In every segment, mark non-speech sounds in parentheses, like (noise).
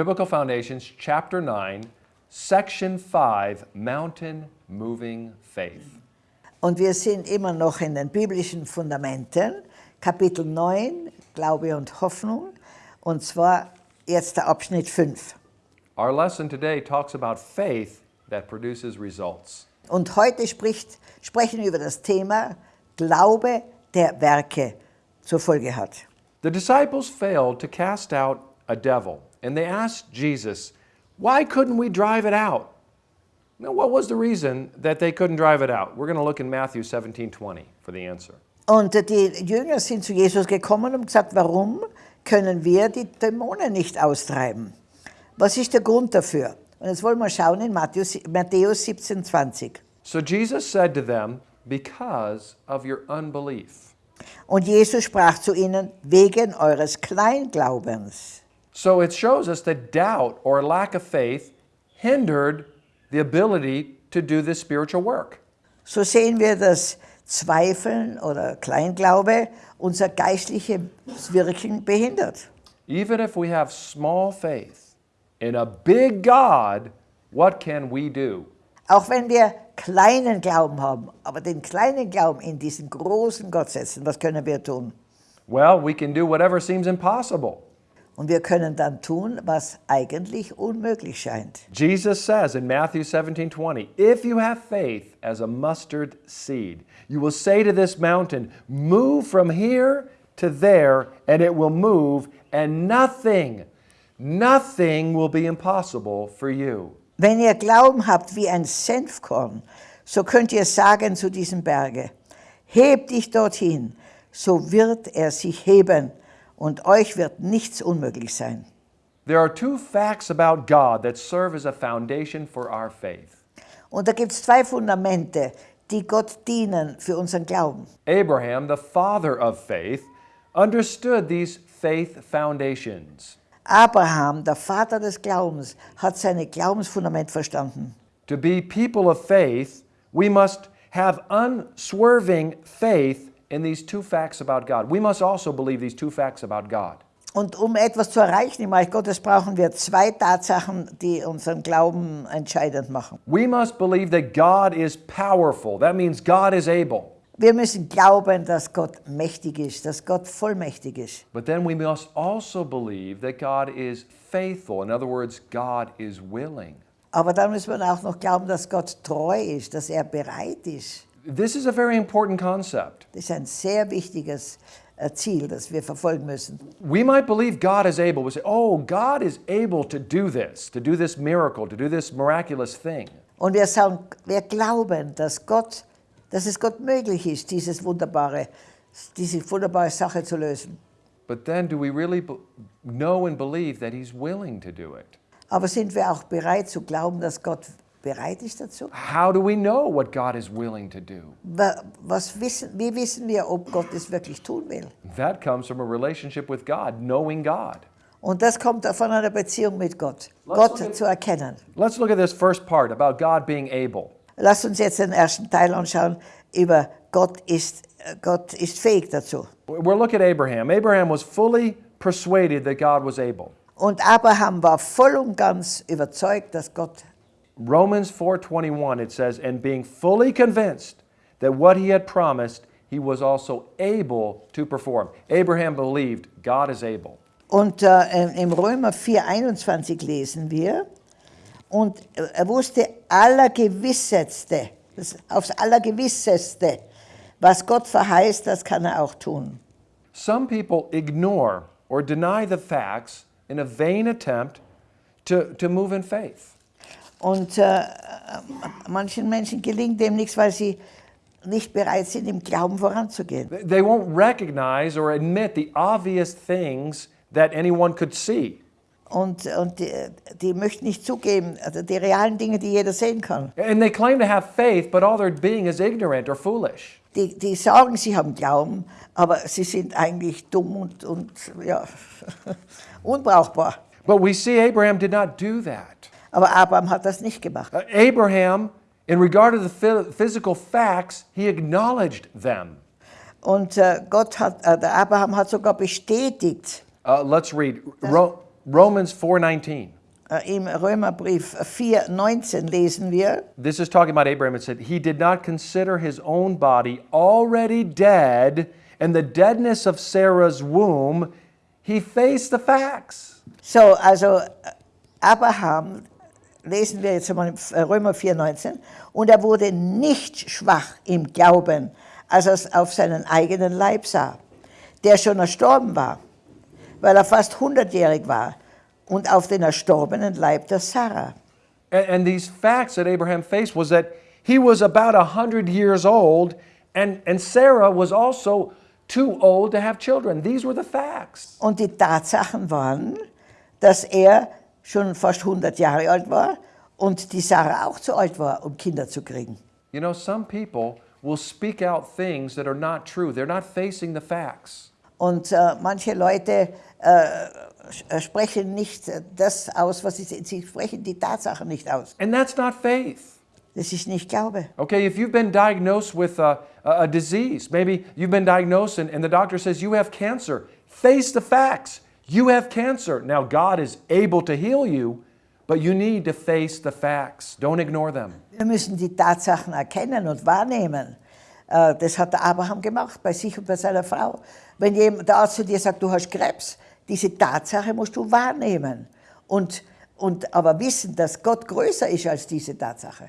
Biblical Foundations, chapter 9, section 5, Mountain Moving Faith. Und wir sind immer noch in den biblischen Fundamenten, Kapitel 9, Glaube und Hoffnung, und zwar jetzt der Abschnitt 5. Our lesson today talks about faith that produces results. Und heute spricht, sprechen wir über das Thema Glaube, der Werke zur Folge hat. The disciples failed to cast out a devil, and they asked Jesus, Why couldn't we drive it out? Now, what was the reason that they couldn't drive it out? We're going to look in Matthew 17 20 for the answer. Und die Jünger sind zu Jesus gekommen und gesagt, warum können wir die Dämonen nicht austreiben? Was ist der Grund dafür? Und jetzt wollen wir schauen in Matthäus, Matthäus 17, 20. So Jesus said to them, Because of your unbelief. Und Jesus sprach zu ihnen, wegen eures Kleinglaubens. So it shows us that doubt or lack of faith hindered the ability to do this spiritual work. So sehen wir, dass Zweifeln oder Kleinglaube unser geistliches Wirken behindert. Even if we have small faith in a big God, what can we do? Auch wenn wir kleinen Glauben haben, aber den kleinen Glauben in diesen großen Gott setzen, was können wir tun? Well, we can do whatever seems impossible. Und wir können dann tun, was eigentlich unmöglich scheint. Jesus says in Matthew 17 20, if you have faith as a mustard seed, you will say to this mountain, Move from here to there, and it will move, and nothing, nothing will be impossible for you. Wenn ihr Glauben habt wie ein Senfkorn, so könnt ihr sagen zu diesem Berge, heb dich dorthin, so wird er sich heben und euch wird nichts unmöglich sein. There are two facts about God that serve as a foundation for our faith. Und da gibt es zwei Fundamente, die Gott dienen für unseren Glauben. Abraham, the father of faith, understood these faith foundations. Abraham, der Vater des Glaubens, hat seine Glaubensfundament verstanden. To be people of faith, we must have unswerving faith in these two facts about God. We must also believe these two facts about God. Und um etwas zu erreichen im Reich Gottes brauchen wir zwei Tatsachen, die unseren Glauben entscheidend machen. We must believe that God is powerful. That means God is able. Wir müssen glauben, dass Gott mächtig ist, dass Gott vollmächtig ist. But then we must also believe that God is faithful. In other words, God is willing. Aber dann müssen wir auch noch glauben, dass Gott treu ist, dass er bereit ist. This is a very important concept. Das ist ein sehr wichtiges äh, Ziel, das wir verfolgen müssen. We might believe God is able. We say, oh, God is able to do this, to do this miracle, to do this miraculous thing. Und wir sagen, wir glauben, dass Gott, dass es Gott möglich ist, dieses wunderbare, diese wunderbare Sache zu lösen. But then do we really know and believe that He's willing to do it? Aber sind wir auch bereit zu glauben, dass Gott bereit ist dazu? How do we know what God is willing to do? Wa- Was wissen, wie wissen wir, ob Gott es wirklich tun will? That comes from a relationship with God, knowing God. Und das kommt von einer Beziehung mit Gott, Lass Gott uns- zu erkennen. Let's look at this first part about God being able. Lasst uns jetzt den ersten Teil anschauen über Gott ist, äh, Gott ist fähig dazu. We're looking at Abraham. Abraham was fully persuaded that God was able. Und Abraham war voll und ganz überzeugt, dass Gott Romans 4:21 it says and being fully convinced that what he had promised he was also able to perform. Abraham believed God is able. Und äh, im Römer 4,21 lesen wir, und er wusste allergewisseste, das aufs allergewisseste, was Gott verheißt, das kann er auch tun. Some people ignore or deny the facts in a vain attempt to, to move in faith. Und äh, manchen Menschen gelingt dem nichts, weil sie nicht bereit sind, im Glauben voranzugehen. They won't recognize or admit the obvious things that anyone could see. Und, und die, die möchten nicht zugeben, also die realen Dinge, die jeder sehen kann. And they claim to have faith, but all they're being is ignorant or foolish. Die, die sagen, sie haben Glauben, aber sie sind eigentlich dumm und, und ja, (laughs) unbrauchbar. But we see Abraham did not do that. Aber Abraham hat das nicht gemacht. Uh, Abraham, in regard to the physical facts, he acknowledged them. Und äh, Gott hat, äh, der Abraham hat sogar bestätigt. Uh, let's read Ro- Romans 4:19. Äh, Im Römerbrief 4,19 lesen wir, This is talking about Abraham. It said, He did not consider his own body already dead and the deadness of Sarah's womb. He faced the facts. so, also Abraham, lesen wir jetzt im äh, Römer 4,19, und er wurde nicht schwach im Glauben, als er es auf seinen eigenen Leib sah, der schon erstorben war, weil er fast 100-jährig war, und auf den erstorbenen Leib der Sarah. And, and these facts that Abraham faced was that he was about 100 years old and, and Sarah was also too old to have children. These were the facts. Und die Tatsachen waren, dass er schon fast 100 Jahre alt war und die Sarah auch zu alt war, um Kinder zu kriegen. You know, some people will speak out things that are not true. They're not facing the facts. Und äh, manche Leute äh, sch- sprechen nicht äh, das aus, was sie, sie sprechen die Tatsachen nicht aus. And that's not faith. Das ist nicht Glaube. Okay, if you've been diagnosed with a, a, a disease, maybe you've been diagnosed and, and the doctor says you have cancer, face the facts. You have cancer. Now, God is able to heal you, but you need to face the facts. Don't ignore them. Wir müssen die Tatsachen erkennen und wahrnehmen. Äh, Das hat der Abraham gemacht, bei sich und bei seiner Frau. Wenn jemand, der Arzt zu dir sagt, du hast Krebs, diese Tatsache musst du wahrnehmen. Und, und aber wissen, dass Gott größer ist als diese Tatsache.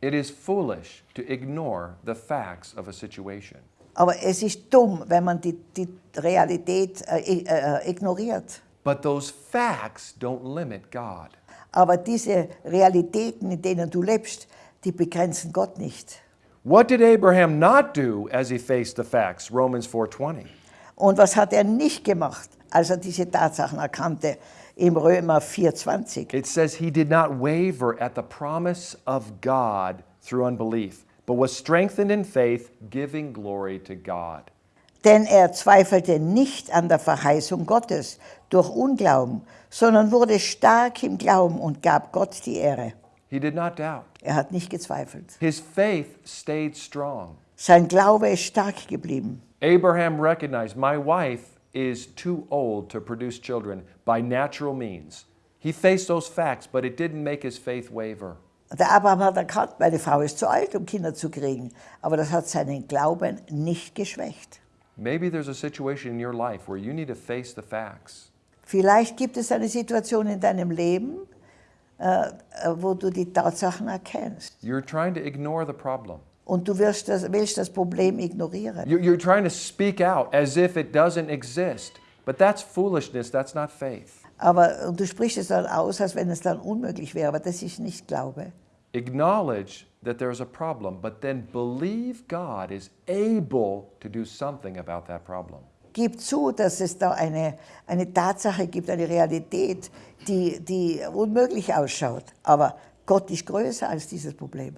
It is foolish to ignore the facts of a situation. Aber es ist dumm, wenn man die, die Realität äh, i- äh, ignoriert. But those facts don't limit God. Aber diese Realitäten, in denen du lebst, die begrenzen Gott nicht. What did Abraham not do as he faced the facts? Romans 4:20. Und was hat er nicht gemacht, als er diese Tatsachen erkannte? Im Römer 4,20. It says he did not waver at the promise of God through unbelief, but was strengthened in faith, giving glory to God. Denn er zweifelte nicht an der Verheißung Gottes durch Unglauben, sondern wurde stark im Glauben und gab Gott die Ehre. He did not doubt. Er hat nicht gezweifelt. His faith stayed strong. Sein Glaube ist stark geblieben. Abraham recognized my wife is too old to produce children by natural means. He faced those facts, but it didn't make his faith waver. Der Abraham hat erkannt, meine Frau ist zu alt, um Kinder zu kriegen. Aber das hat seinen Glauben nicht geschwächt. Maybe there's a situation in your life where you need to face the facts. Vielleicht gibt es eine Situation in deinem Leben, äh, äh, wo du die Tatsachen erkennst. You're trying to ignore the problem. Und du wirst das, willst das Problem ignorieren. You- You're trying to speak out as if it doesn't exist. But that's foolishness, that's not faith. Aber und du sprichst es dann aus, als wenn es dann unmöglich wäre. Aber das ist nicht Glaube. Acknowledge that there's a problem, but then believe God is able to do something about that problem. Gib zu, dass es da eine, eine Tatsache gibt, eine Realität, die, die unmöglich ausschaut. Aber Gott ist größer als dieses Problem.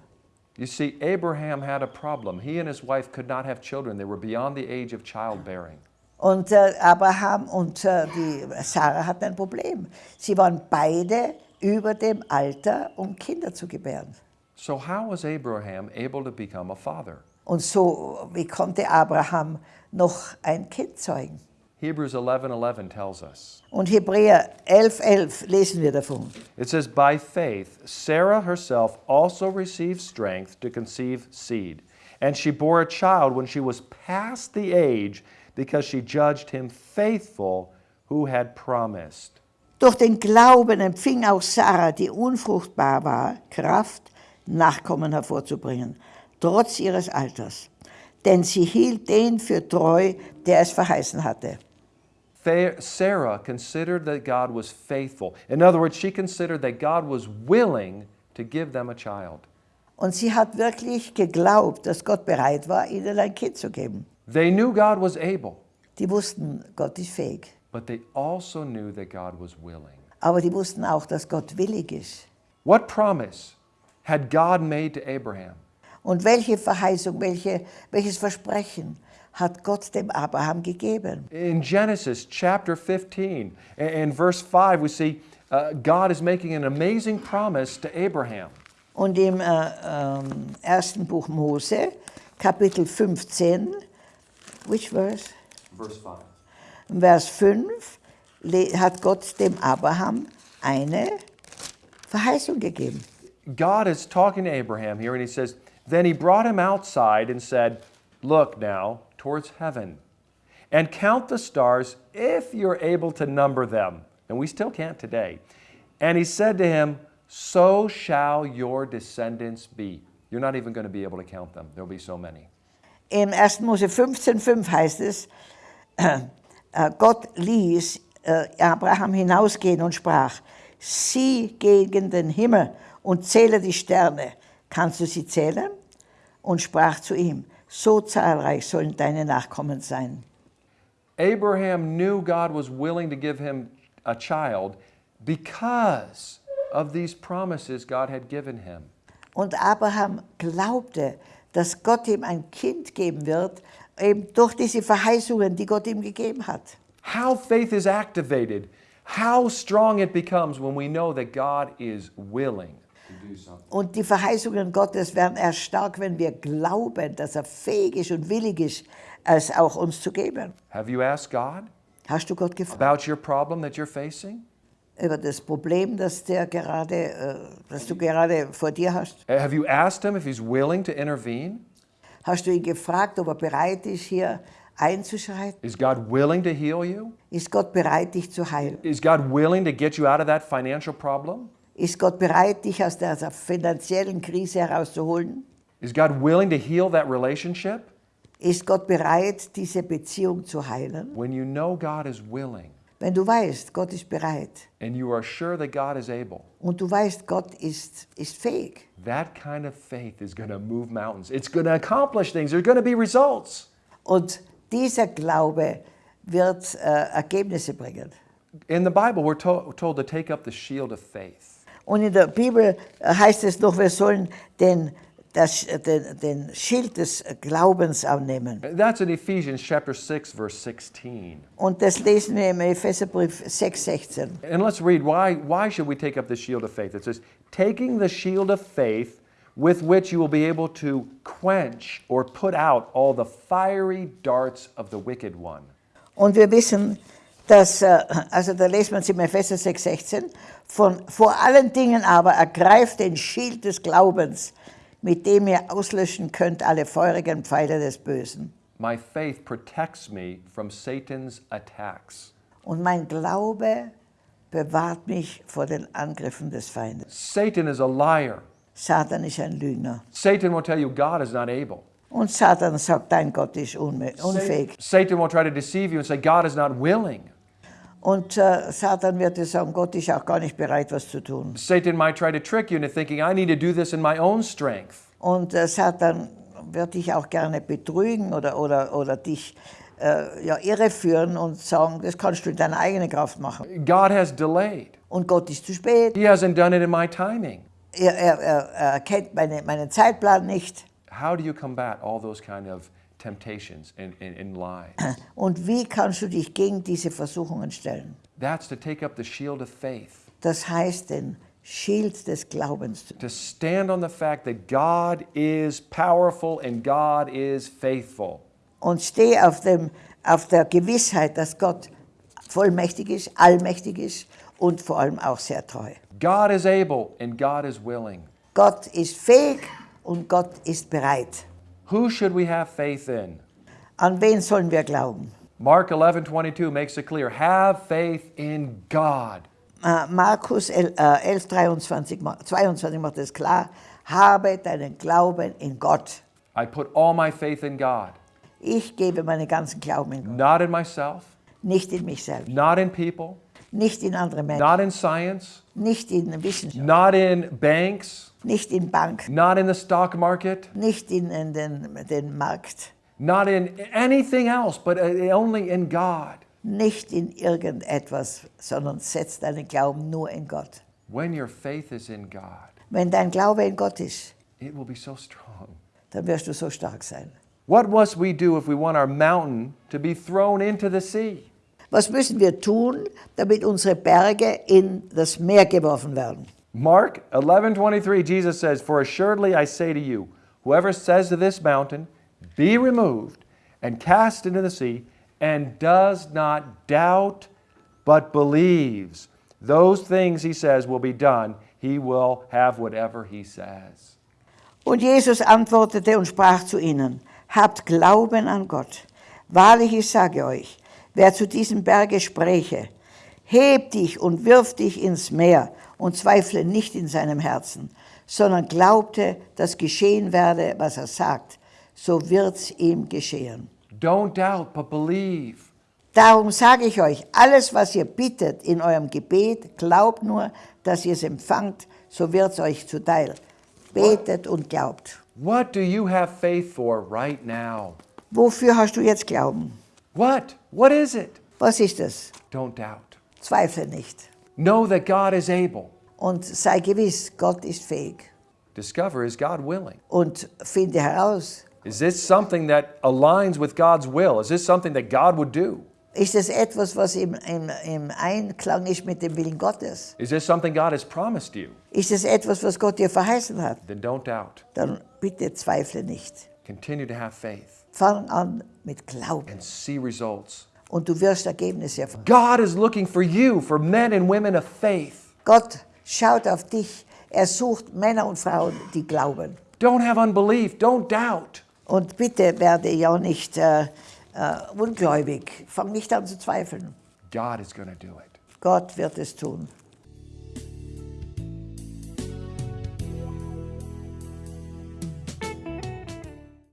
You see, Abraham had a problem. He and his wife could not have children, they were beyond the age of childbearing. Und äh, Abraham und äh, die Sarah hatten ein Problem. Sie waren beide über dem Alter, um Kinder zu gebären. So, how was Abraham able to become a father? Und so, wie konnte Abraham noch ein Kind zeugen? Hebrews 11:11 tells us. Und Hebräer 11,11 11 lesen wir davon. It says, By faith, Sarah herself also received strength to conceive seed. And she bore a child when she was past the age, because she judged him faithful who had promised. Durch den Glauben empfing auch Sarah, die unfruchtbar war, Kraft, Nachkommen hervorzubringen, trotz ihres Alters. Denn sie hielt den für treu, der es verheißen hatte. Sarah considered that God was faithful. In other words, she considered that God was willing to give them a child. Und sie hat wirklich geglaubt, dass Gott bereit war, ihnen ein Kind zu geben. They knew God was able, Die wussten, Gott ist fähig. but they also knew that God was willing. Aber die wussten auch, dass Gott willig ist. What promise had God made to Abraham? Und welche Verheißung, welche, welches Versprechen hat Gott dem Abraham gegeben? In Genesis chapter 15 and, verse 5, we see uh, God is making an amazing promise to Abraham. Und im äh, ähm, ersten Buch Mose, Kapitel 15, which verse? Verse 5. Vers 5, le- hat Gott dem Abraham eine Verheißung gegeben. God is talking to Abraham here, and he says, Then he brought him outside and said, Look now towards heaven and count the stars if you're able to number them. And we still can't today. And he said to him, So shall your descendants be. You're not even going to be able to count them, there'll be so many. Im 1. Mose 15,5 heißt es, äh, Gott ließ äh, Abraham hinausgehen und sprach, sieh gegen den Himmel und zähle die Sterne. Kannst du sie zählen? Und sprach zu ihm, so zahlreich sollen deine Nachkommen sein. Abraham knew God was willing to give him a child because of these promises God had given him. Und Abraham glaubte, dass Gott ihm ein Kind geben wird, eben durch diese Verheißungen, die Gott ihm gegeben hat. How faith is activated, how strong it becomes when we know that God is willing. Und die Verheißungen Gottes werden erst stark, wenn wir glauben, dass er fähig ist und willig ist, es auch uns zu geben. Have you asked God Hast du Gott gefragt about your problem that you're facing? Über das Problem, das, der gerade, äh, das du gerade vor dir hast? Uh, Have you asked Him if He's willing to intervene? Hast du ihn gefragt, ob er bereit ist, hier einzuschreiten? Is God willing to heal you? Ist Gott bereit, dich zu heilen? Is God willing to get you out of that financial problem? Ist Gott bereit, dich aus dieser finanziellen Krise herauszuholen? Is God willing to heal that relationship? Ist Gott bereit, diese Beziehung zu heilen? When you know God is willing Wenn du weißt, Gott ist bereit and you are sure that God is able, und du weißt, Gott ist, ist fähig, that kind of faith is going to move mountains. It's going to accomplish things. There's going to be results. und dieser Glaube wird äh, Ergebnisse bringen. In the Bible, we're to- told to take up the shield of faith. Und in der Bibel äh, heißt es noch, wir sollen den, das, den, den Schild des Glaubens annehmen. That's in Ephesians chapter 6, verse 16. Und das lesen wir im Epheserbrief 6,16. And let's read why, why should we take up the shield of faith? It says, taking the shield of faith with which you will be able to quench or put out all the fiery darts of the wicked one. Und wir wissen, dass, äh, also da lesen wir es im Epheser 6,16, von vor allen Dingen aber ergreift den Schild des Glaubens, mit dem ihr auslöschen könnt alle feurigen Pfeile des Bösen. My faith protects me from Satan's attacks. Und mein Glaube bewahrt mich vor den Angriffen des Feindes. Satan is a liar. Satan ist ein Lügner. Satan will tell you God is not able. Und Satan sagt, dein Gott ist unfähig. Satan will try to deceive you and say God is not willing. Und äh, Satan wird dir sagen, Gott ist auch gar nicht bereit, was zu tun. Satan might try to trick you into thinking I need to do this in my own strength. Und äh, Satan wird dich auch gerne betrügen oder, oder, oder dich äh, ja, irreführen und sagen, das kannst du in deiner eigenen Kraft machen. God has delayed. Und Gott ist zu spät. He hasn't done it in my timing. Er, er, er, kennt meine, meinen Zeitplan nicht. How do you combat all those kind of temptations and, and, and lies? (clears throat) Und wie kannst du dich gegen diese Versuchungen stellen? That's to take up the shield of faith, Das heißt, den Schild des Glaubens to stand on the fact that God is powerful and God is faithful. und steh auf, dem, auf der Gewissheit, dass Gott vollmächtig ist, allmächtig ist und vor allem auch sehr treu. God is able and God is willing. Gott ist fähig und Gott ist bereit. Who should we have faith in? An wen sollen wir glauben? Mark 11:22 makes it clear. Have faith in God. Ah, äh, Markus 11, äh, 11 23, 22 macht es klar, habe deinen Glauben in Gott. I put all my faith in God, Ich gebe meinen ganzen Glauben in Gott, not in myself, nicht in mich selbst, not in people, nicht in andere Menschen, not in science, nicht in Wissenschaft, not in banks, nicht in Bank, not in the stock market, nicht in, in den, den Markt, not in anything else, but uh, only in God. nicht in irgendetwas, sondern setz deinen Glauben nur in Gott. When your faith is in God, Wenn dein Glaube in Gott ist, it will be so strong. dann wirst du so stark sein. What must we do if we want our mountain to be thrown into the sea? Was müssen wir tun, damit unsere Berge in das Meer geworfen werden? Mark 11:23 Jesus says, "For assuredly I say to you, whoever says to this mountain, be removed and cast into the sea, and does not doubt but believes those things he says will be done, he will have whatever he says. Und Jesus antwortete und sprach zu ihnen, habt Glauben an Gott. Wahrlich, ich sage euch, wer zu diesem Berge spräche, heb dich und wirf dich ins Meer und zweifle nicht in seinem Herzen, sondern glaubte, dass geschehen werde, was er sagt, so wird's ihm geschehen. Don't doubt, but believe. Darum sage ich euch, alles, was ihr bittet in eurem Gebet, glaubt nur, dass ihr es empfangt, so wird's euch zuteil. Betet und glaubt. What do you have faith for right now? Wofür hast du jetzt Glauben? What? What is it? Was ist es? Don't doubt. Zweifle nicht. Know that God is able. Und sei gewiss, Gott ist fähig. Discover is God willing? Und finde heraus, Is this something that aligns with God's will? Is this something that God would do? ist es etwas, was im, im, im Einklang ist mit dem Willen Gottes? Is this something God has promised you? Ist es etwas, was Gott dir verheißen hat? Then don't doubt. Dann bitte zweifle nicht. Continue to have faith Fang an mit Glauben and see results. und du wirst Ergebnisse erfahren. God is looking for you, for men and women of faith. Gott schaut auf dich. Er sucht Männer und Frauen, die glauben. Don't have unbelief. Don't doubt. Und bitte werde ja nicht äh, äh, ungläubig. Fang nicht an zu zweifeln. God is going to do it. Gott wird es tun.